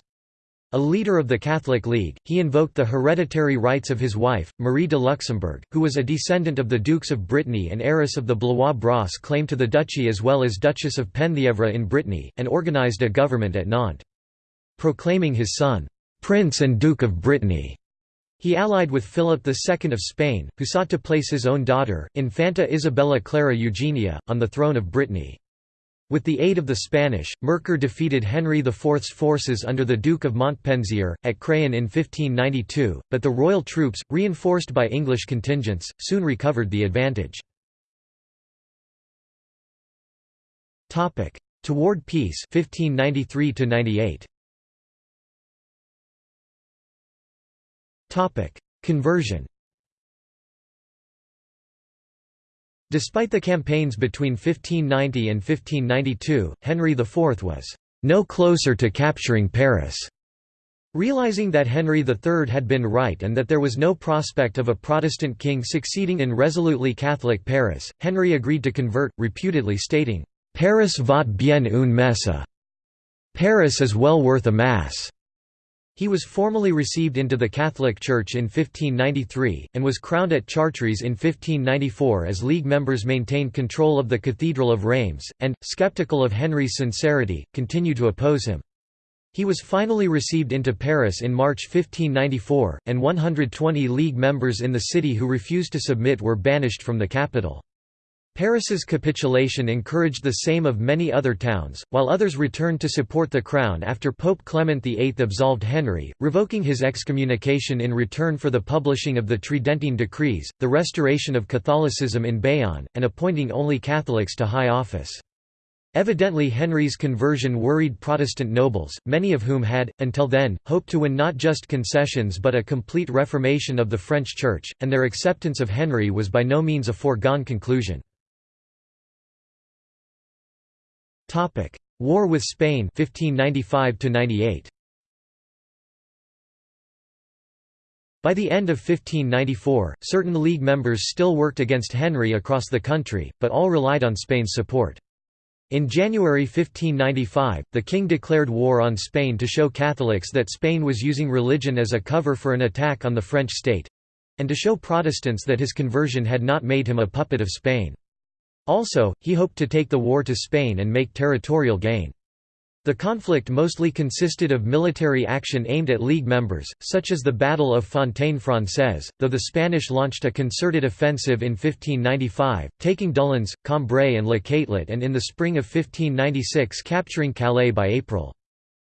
A leader of the Catholic League, he invoked the hereditary rights of his wife, Marie de Luxembourg, who was a descendant of the Dukes of Brittany and heiress of the Blois-Brosse claim to the duchy as well as Duchess of Penthièvre in Brittany, and organised a government at Nantes. Proclaiming his son, Prince and Duke of Brittany. He allied with Philip II of Spain, who sought to place his own daughter, Infanta Isabella Clara Eugenia, on the throne of Brittany. With the aid of the Spanish, Mercœur defeated Henry IV's forces under the Duke of Montpensier, at Craon in 1592, but the royal troops, reinforced by English contingents, soon recovered the advantage. Toward peace 1593 -98. Conversion Despite the campaigns between 1590 and 1592, Henry IV was no closer to capturing Paris. Realizing that Henry III had been right and that there was no prospect of a Protestant king succeeding in resolutely Catholic Paris, Henry agreed to convert, reputedly stating, Paris vaut bien une messe. Paris is well worth a mass. He was formally received into the Catholic Church in 1593, and was crowned at Chartres in 1594 as League members maintained control of the Cathedral of Reims, and, sceptical of Henry's sincerity, continued to oppose him. He was finally received into Paris in March 1594, and 120 League members in the city who refused to submit were banished from the capital. Paris's capitulation encouraged the same of many other towns, while others returned to support the crown after Pope Clement VIII absolved Henry, revoking his excommunication in return for the publishing of the Tridentine Decrees, the restoration of Catholicism in Bayonne, and appointing only Catholics to high office. Evidently Henry's conversion worried Protestant nobles, many of whom had, until then, hoped to win not just concessions but a complete reformation of the French Church, and their acceptance of Henry was by no means a foregone conclusion. Topic: War with Spain 1595 98. By the end of 1594, certain League members still worked against Henry across the country, but all relied on Spain's support. In January 1595, the king declared war on Spain to show Catholics that Spain was using religion as a cover for an attack on the French state—and to show Protestants that his conversion had not made him a puppet of Spain. Also, he hoped to take the war to Spain and make territorial gain. The conflict mostly consisted of military action aimed at League members, such as the Battle of Fontaine Française, though the Spanish launched a concerted offensive in 1595, taking Doullens, Cambrai and Le Catelet and in the spring of 1596 capturing Calais by April.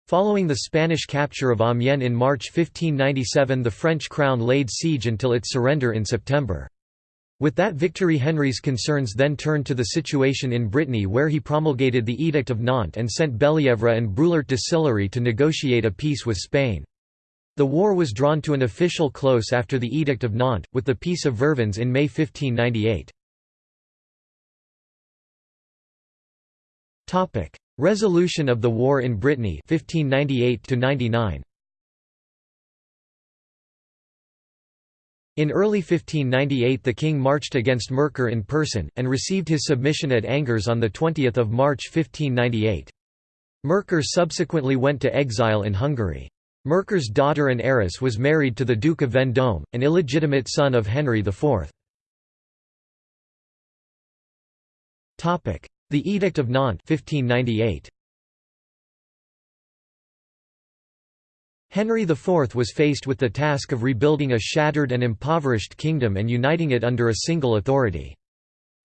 Following the Spanish capture of Amiens in March 1597 the French crown laid siege until its surrender in September. With that victory Henry's concerns then turned to the situation in Brittany where he promulgated the Edict of Nantes and sent Bellièvre and Brulart de Sillery to negotiate a peace with Spain. The war was drawn to an official close after the Edict of Nantes, with the Peace of Vervins in May 1598. Resolution of the war in Brittany 1598 -99. In early 1598 the king marched against Mercoeur in person, and received his submission at Angers on 20 March 1598. Mercoeur subsequently went to exile in Hungary. Mercoeur's daughter and heiress was married to the Duke of Vendôme, an illegitimate son of Henry IV. The Edict of Nantes 1598. Henry IV was faced with the task of rebuilding a shattered and impoverished kingdom and uniting it under a single authority.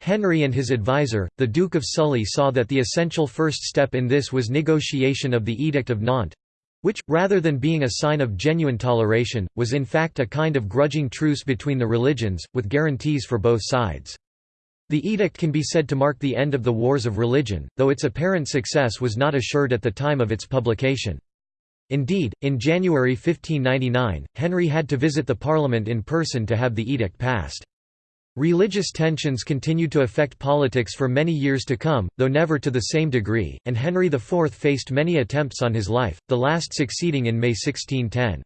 Henry and his advisor, the Duke of Sully saw that the essential first step in this was negotiation of the Edict of Nantes—which, rather than being a sign of genuine toleration, was in fact a kind of grudging truce between the religions, with guarantees for both sides. The edict can be said to mark the end of the wars of religion, though its apparent success was not assured at the time of its publication. Indeed, in January 1599, Henry had to visit the Parliament in person to have the edict passed. Religious tensions continued to affect politics for many years to come, though never to the same degree, and Henry IV faced many attempts on his life, the last succeeding in May 1610.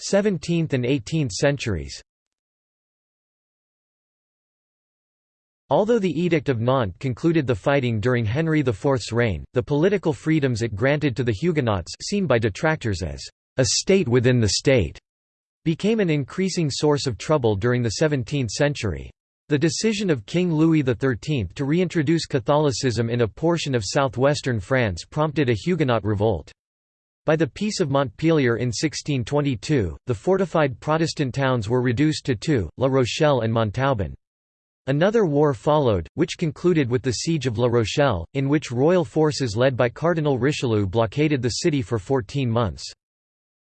17th and 18th centuries Although the Edict of Nantes concluded the fighting during Henry IV's reign, the political freedoms it granted to the Huguenots seen by detractors as a state within the state became an increasing source of trouble during the 17th century. The decision of King Louis XIII to reintroduce Catholicism in a portion of southwestern France prompted a Huguenot revolt. By the Peace of Montpellier in 1622, the fortified Protestant towns were reduced to two, La Rochelle and Montauban. Another war followed, which concluded with the Siege of La Rochelle, in which royal forces led by Cardinal Richelieu blockaded the city for 14 months.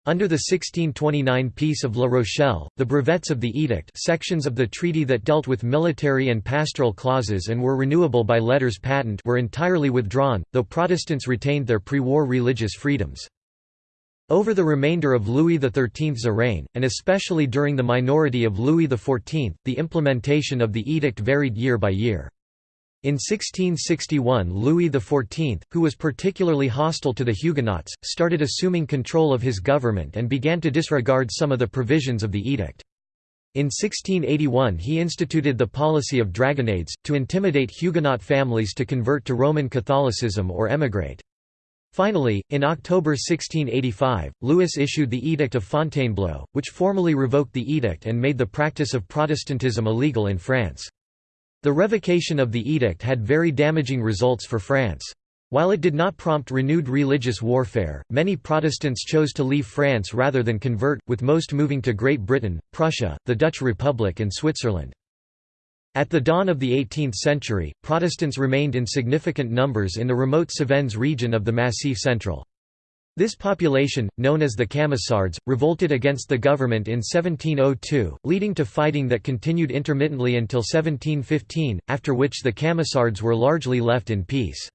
Under the 1629 Peace of La Rochelle, the brevets of the edict sections of the treaty that dealt with military and pastoral clauses and were renewable by letters patent were entirely withdrawn, though Protestants retained their pre-war religious freedoms. Over the remainder of Louis XIII's reign, and especially during the minority of Louis XIV, the implementation of the edict varied year by year. In 1661 Louis XIV, who was particularly hostile to the Huguenots, started assuming control of his government and began to disregard some of the provisions of the edict. In 1681 he instituted the policy of dragonnades, to intimidate Huguenot families to convert to Roman Catholicism or emigrate. Finally, in October 1685, Louis issued the Edict of Fontainebleau, which formally revoked the edict and made the practice of Protestantism illegal in France. The revocation of the edict had very damaging results for France. While it did not prompt renewed religious warfare, many Protestants chose to leave France rather than convert, with most moving to Great Britain, Prussia, the Dutch Republic and Switzerland. At the dawn of the 18th century, Protestants remained in significant numbers in the remote Cévennes region of the Massif Central. This population, known as the Camisards, revolted against the government in 1702, leading to fighting that continued intermittently until 1715, after which the Camisards were largely left in peace.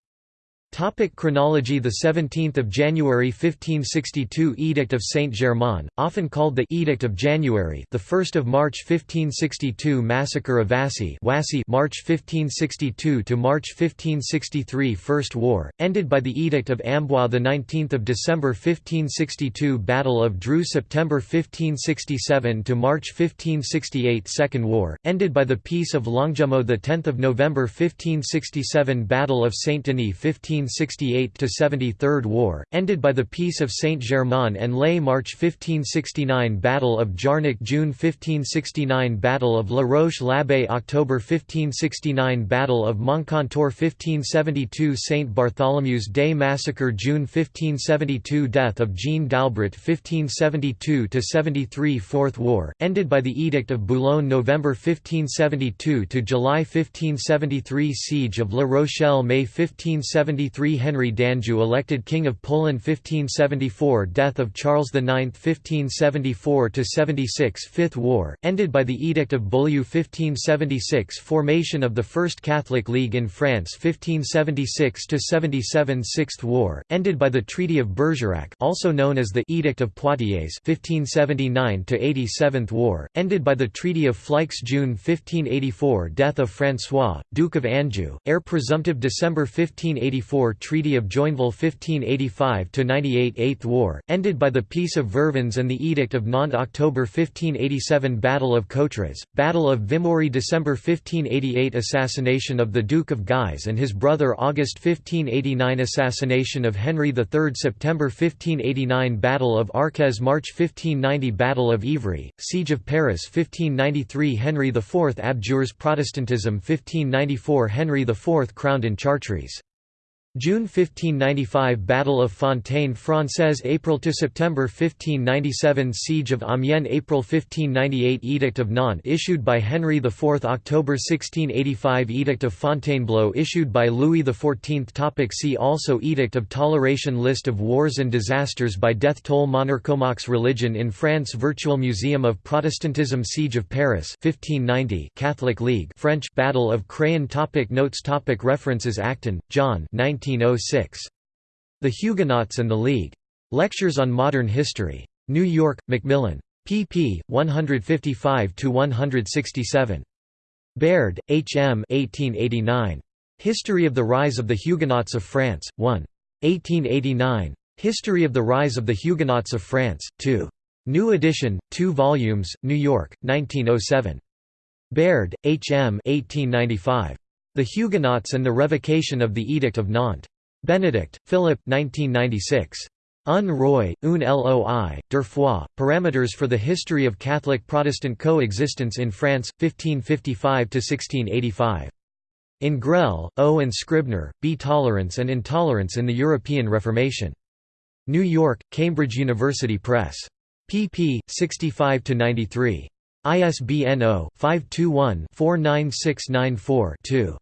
Topic chronology. The 17th of January 1562 Edict of Saint-Germain, often called the Edict of January the 1st of March 1562 Massacre of Vassy March 1562 to March 1563 First War, ended by the Edict of Amboise the 19th of December 1562 Battle of Dreux September 1567 to March 1568 Second War, ended by the Peace of Longjumeau the 10th of November 1567 Battle of Saint-Denis 15 1568–70 Third War, ended by the Peace of Saint-Germain-en-Laye March 1569 Battle of Jarnac June 1569 Battle of La Roche-l'Abbé October 1569 Battle of Moncontour 1572 St. Bartholomew's Day Massacre June 1572 Death of Jeanne d'Albret 1572–73 Fourth War, ended by the Edict of Boulogne November 1572 to July 1573 Siege of La Rochelle May 1573 1573 Henry d'Anjou elected King of Poland 1574 Death of Charles IX 1574–76 Fifth War, ended by the Edict of Beaulieu 1576 Formation of the First Catholic League in France 1576–77 Sixth War, ended by the Treaty of Bergerac also known as the Edict of Poitiers 1579–87 War, ended by the Treaty of Fleix June 1584 Death of François, Duke of Anjou, heir presumptive December 1584 Treaty of Joinville 1585–98 Eighth War, ended by the Peace of Vervins and the Edict of Nantes October 1587 Battle of Coutras, Battle of Vimory December 1588 Assassination of the Duke of Guise and his brother August 1589 Assassination of Henry III September 1589 Battle of Arques March 1590 Battle of Ivry, Siege of Paris 1593 Henry IV abjures Protestantism 1594 Henry IV crowned in Chartres June 1595 Battle of Fontaine Française April to September 1597 Siege of Amiens April 1598 Edict of Nantes issued by Henry IV October 1685 Edict of Fontainebleau issued by Louis XIV Topic See also Edict of Toleration List of wars and disasters by death toll Monarchomachs Religion in France Virtual Museum of Protestantism Siege of Paris 1590 Catholic League French Battle of Craon topic Notes topic References Acton, John 19 1906. The Huguenots and the League. Lectures on Modern History. New York, Macmillan. pp. 155–167. Baird, H. M. 1889. History of the Rise of the Huguenots of France, 1. 1889. History of the Rise of the Huguenots of France, 2. New edition, 2 volumes, New York, 1907. Baird, H. M. 1895. The Huguenots and the Revocation of the Edict of Nantes. Benedict, Philip 1996. Un Roy, un Loi, deux fois, Parameters for the History of Catholic-Protestant Coexistence in France, 1555–1685. In Grell, O. and Scribner, B. Tolerance and Intolerance in the European Reformation. New York, Cambridge University Press. pp. 65–93. ISBN 0-521-49694-2.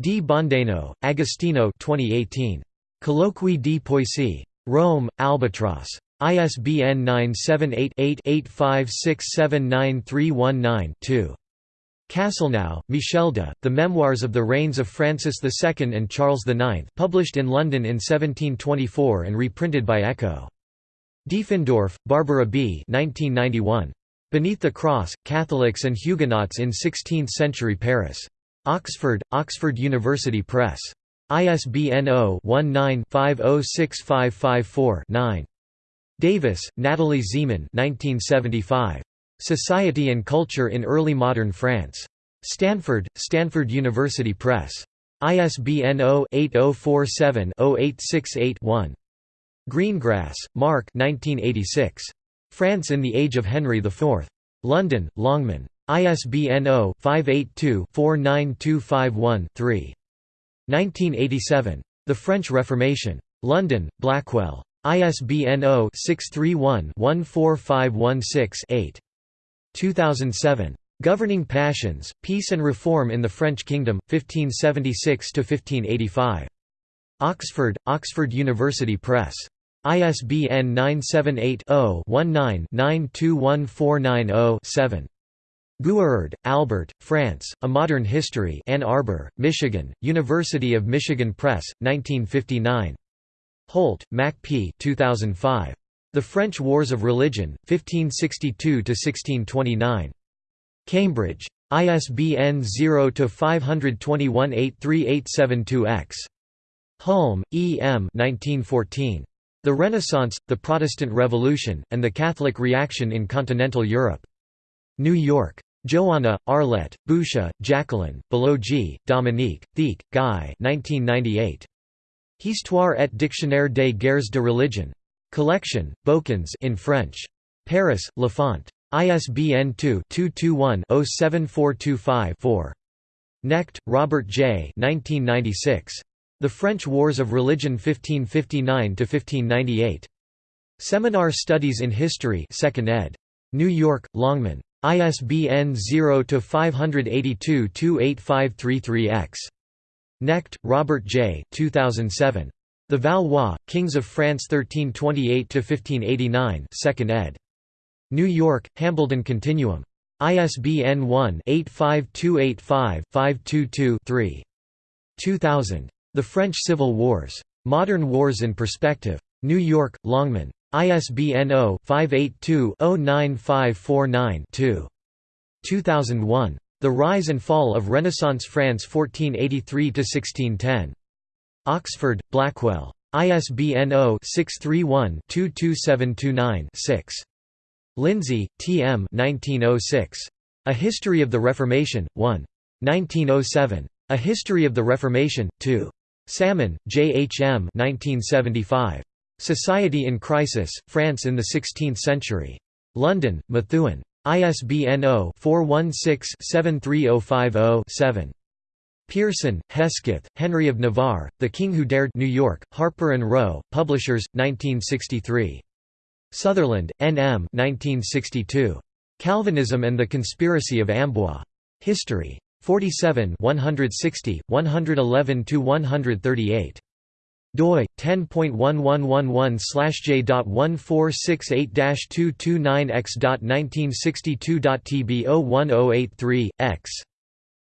Di Bondeno, Agostino 2018. Colloqui di Poissy. Rome, Albatross. ISBN 978-8-85679319-2. Castelnau, Michel de, The Memoirs of the Reigns of Francis II and Charles IX published in London in 1724 and reprinted by Echo. Diefendorf, Barbara B. 1991. Beneath the Cross, Catholics and Huguenots in Sixteenth-Century Paris. Oxford, Oxford University Press. ISBN 0-19-506554-9. Davis, Natalie Zemon 1975. Society and Culture in Early Modern France. Stanford, Stanford University Press. ISBN 0-8047-0868-1. Greengrass, Mark France in the Age of Henry IV. London, Longman. ISBN 0-582-49251-3. 1987. The French Reformation. London, Blackwell. ISBN 0-631-14516-8. 2007. Governing Passions, Peace and Reform in the French Kingdom, 1576–1585. Oxford, Oxford University Press. ISBN 978-0-19-921490-7. Guérard, Albert, France, A Modern History Ann Arbor, Michigan, University of Michigan Press, 1959. Holt, Mack P. 2005. The French Wars of Religion, 1562–1629. Cambridge. ISBN 0-521-83872-X. Hulme, E. M. 1914. The Renaissance, the Protestant Revolution, and the Catholic Reaction in Continental Europe. New York. Jouanna, Arlette, Boucher, Jacqueline, Biloghi, Dominique, Thique, Guy 1998. Histoire et dictionnaire des guerres de religion. Collection, Bouquins in French. Paris, Laffont. ISBN 2-221-07425-4. Knecht, Robert J. 1996. The French Wars of Religion 1559–1598. Seminar Studies in History 2nd ed. New York, Longman. ISBN 0-582-28533-X. Knecht, Robert J. 2007. The Valois, Kings of France 1328–1589 2nd ed. New York, Hambledon Continuum. ISBN 1-85285-522-3. 2000. The French Civil Wars. Modern Wars in Perspective. New York, Longman. ISBN 0-582-09549-2. 2001. The Rise and Fall of Renaissance France 1483–1610. Oxford, Blackwell. ISBN 0-631-22729-6. Lindsay, T. M. 1906. A History of the Reformation, 1. 1907. A History of the Reformation, 2. Salmon, J. H. M. 1975. Society in Crisis, France in the Sixteenth Century. London, Methuen. ISBN 0-416-73050-7. Pearson, Hesketh, Henry of Navarre, The King Who Dared New York, Harper & Row, Publishers, 1963. Sutherland, N. M. 1962. Calvinism and the Conspiracy of Amboise. History. 47 160, 111–138 doi 10.111/j.1468-229x.1962.tb01083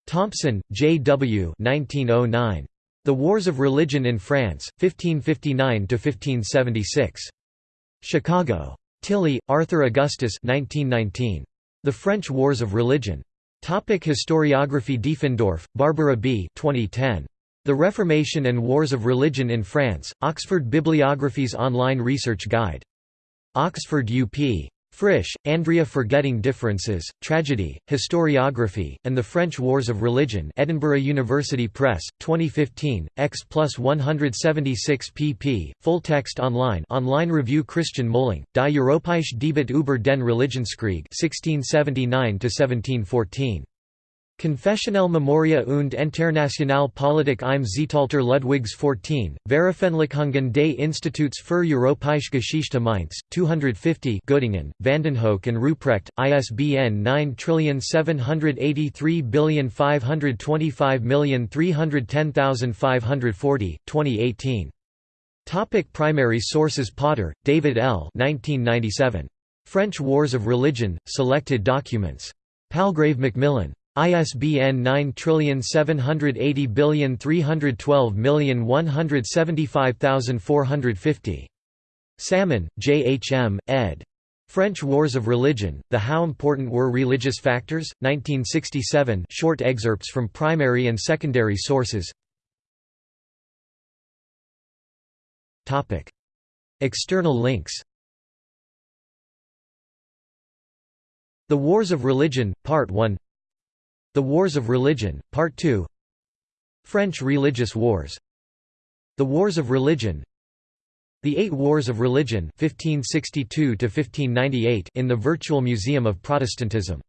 Thompson, J. W. 1909. The Wars of Religion in France, 1559 1576. Chicago. Tilley, Arthur Augustus 1919. The French Wars of Religion. Topic Historiography Diefendorf, Barbara B. 2010. The Reformation and Wars of Religion in France, Oxford Bibliography's Online Research Guide. Oxford UP. Frisch, Andrea Forgetting Differences, Tragedy, Historiography, and the French Wars of Religion Edinburgh University Press, 2015, X plus 176 pp. Full text online Online review Christian Mühling, Die Europäische Debatte über den Religionskrieg 1679–1714. Konfessionelle Memoria und Internationale Politik im Zeitalter Ludwigs XIV, Veröffentlichungen des Instituts für Europäische Geschichte Mainz, 250 Göttingen, Vandenhoeck and Ruprecht, ISBN 9783525310540, 2018. Topic primary sources Potter, David L. 1997. French Wars of Religion, Selected Documents. Palgrave Macmillan. ISBN 9780312175450. Salmon, J. H. M., ed. French Wars of Religion, The How Important Were Religious Factors? 1967 short excerpts from primary and secondary sources External links The Wars of Religion, Part 1 The Wars of Religion, Part 2 French Religious Wars. The Wars of Religion. The Eight Wars of Religion 1562 in the Virtual Museum of Protestantism